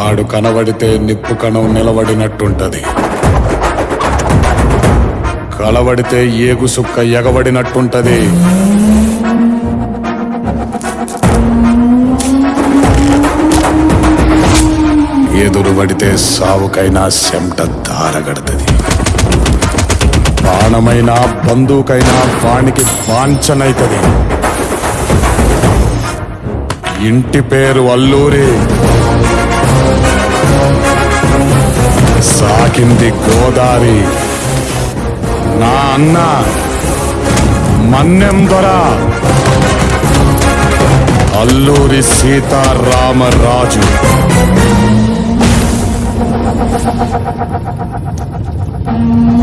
ఆడు కనబడితే నిప్పు కణం నిలబడినట్టుంటది. కలబడితే ఏగు సుక్క ఎగబడినట్టుంటది. ఎదురు పడితే సావుకైనా చెమట దారగడుతుంది బాణమైనా బంధువుకైనా వానికి వాంఛనైతుంది. ఇంటి పేరు అల్లూరి. సాకింది గోదారి. నా అన్న మన్నెం దొర అల్లూరి సీతారామరాజు. うん。